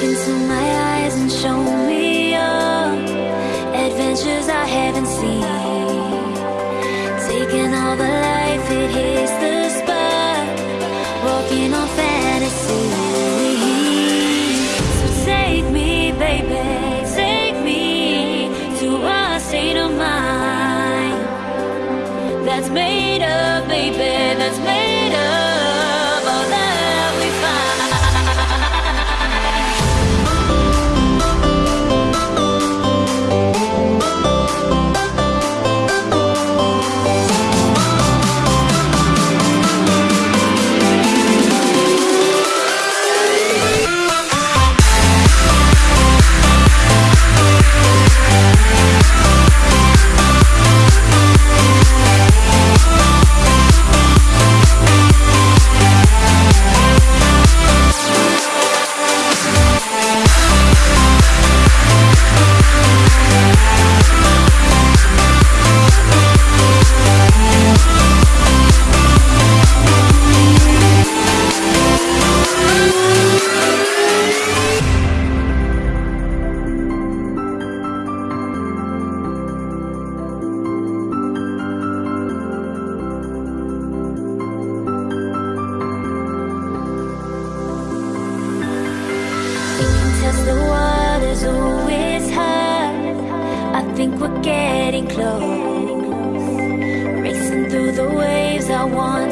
Look into my eyes and show me your adventures I haven't seen. want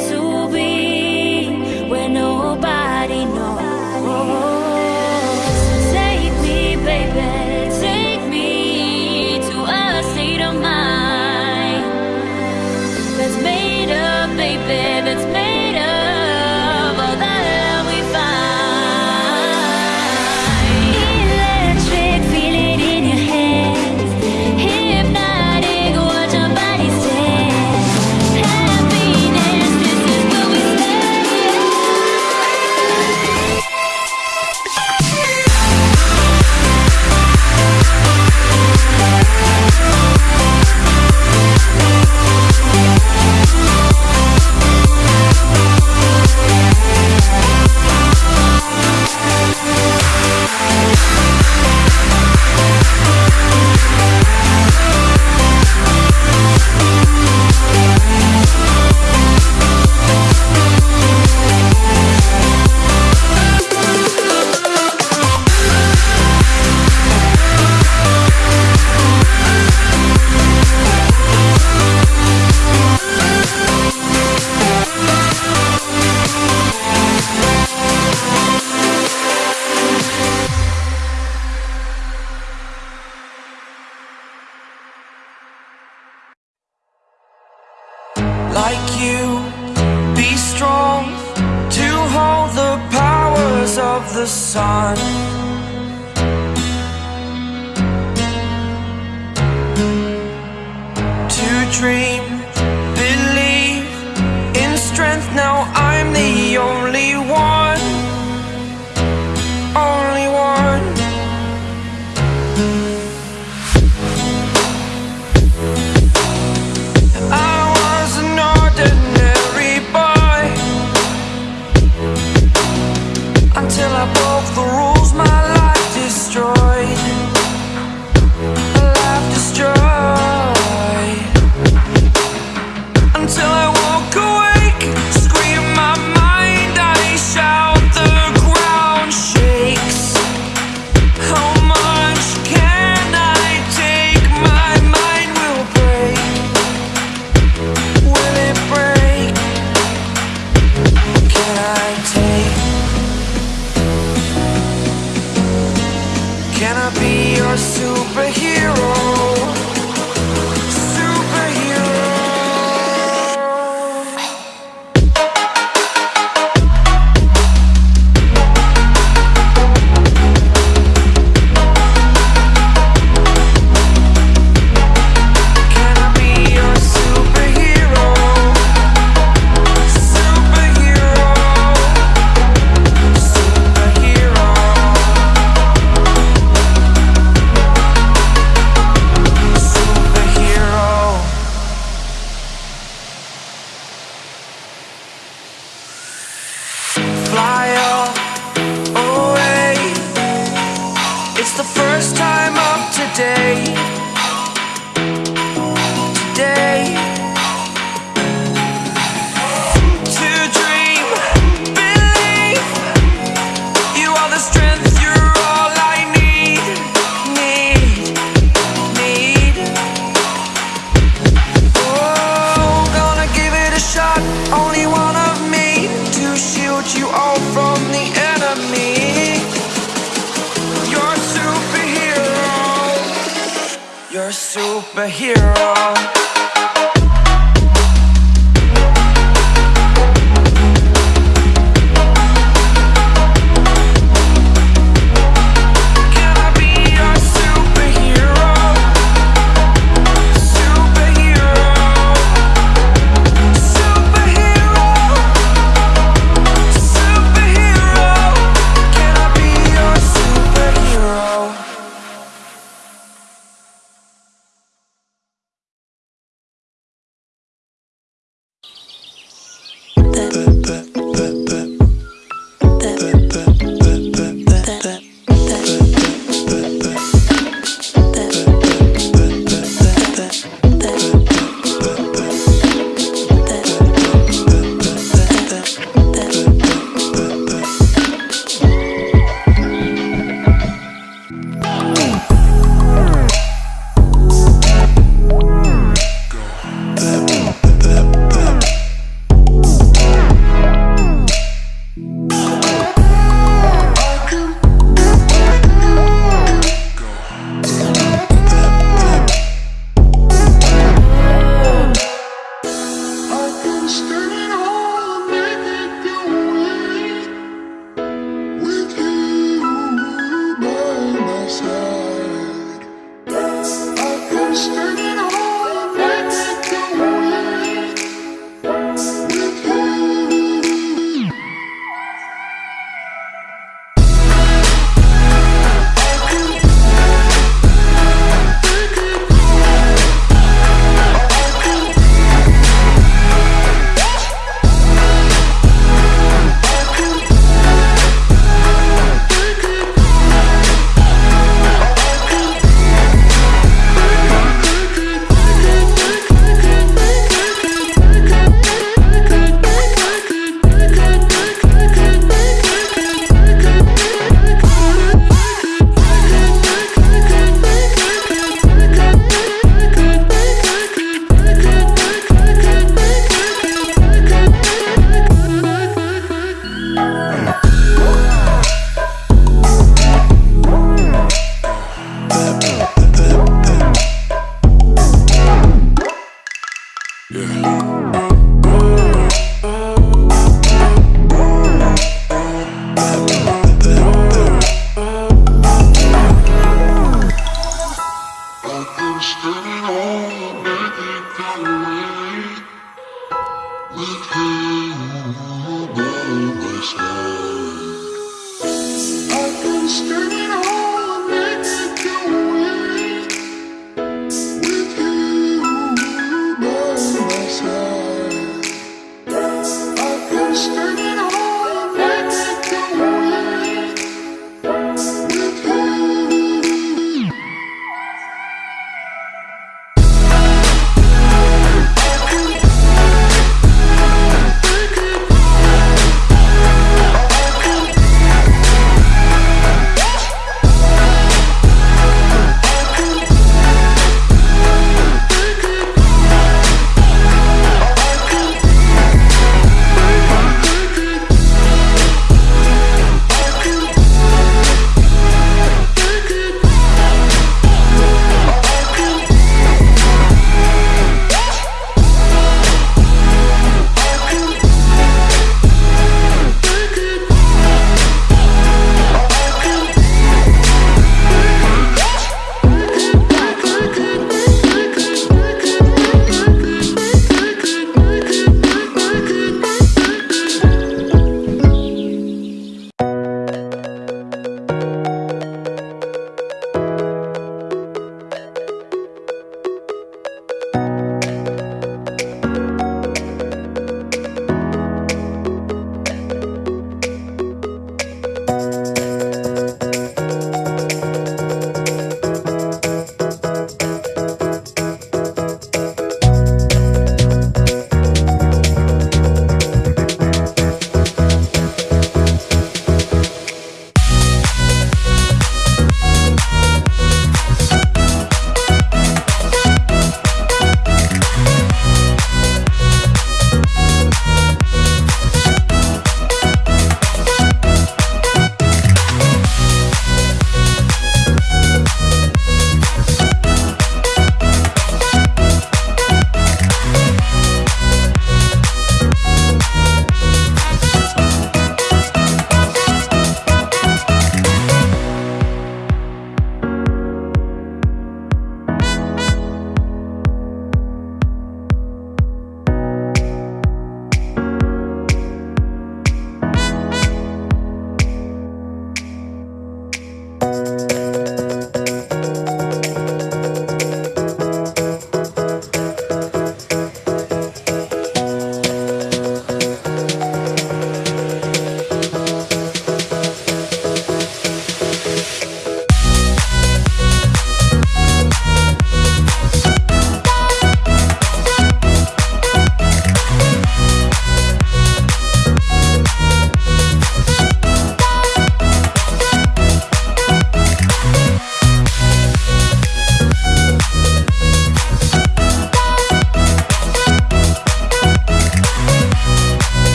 wanna be your superhero. day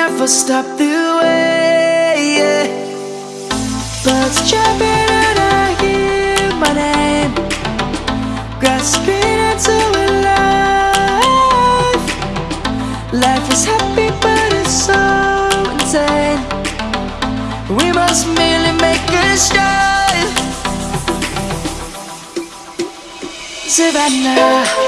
never stop the way yeah. Birds jumping and I hear my name. Grasping into a life. Life is happy but it's so insane. We must merely make a strive Savannah.